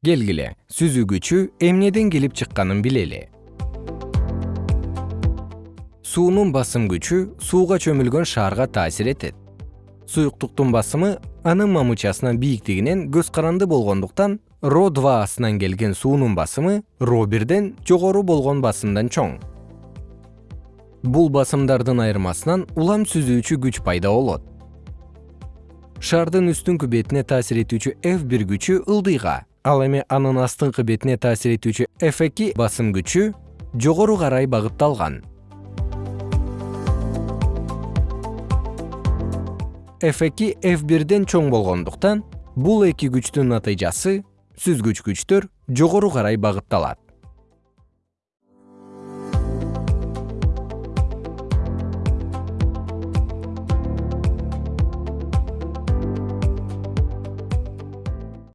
келгиле сүзүү күчү эмнеден келип чыкканын билели. Суунун басым күчү сууга чөмүлгөн шаарга таасир этет. Суюктуктун басымы анын мамычасынын бийиктигинен көз каранды болгондуктан ро астынан келген суунун басымы ро бирден жогору болгон басымдан чоң. Бул басымдардын айырмасынан улам сүзүүчү күч пайда болот. Шаардын үстүңкү бетине таасир этүүчү f бир күчү ылдыйга ал эми анын астыңкы бетине таасир этүүчү f эки басым күчү жогору карай багытталган. F эки f бирден чоң болгондуктан бул эки күчтүн натыйжасы сүзгүч күчтөр жогору карай багытталат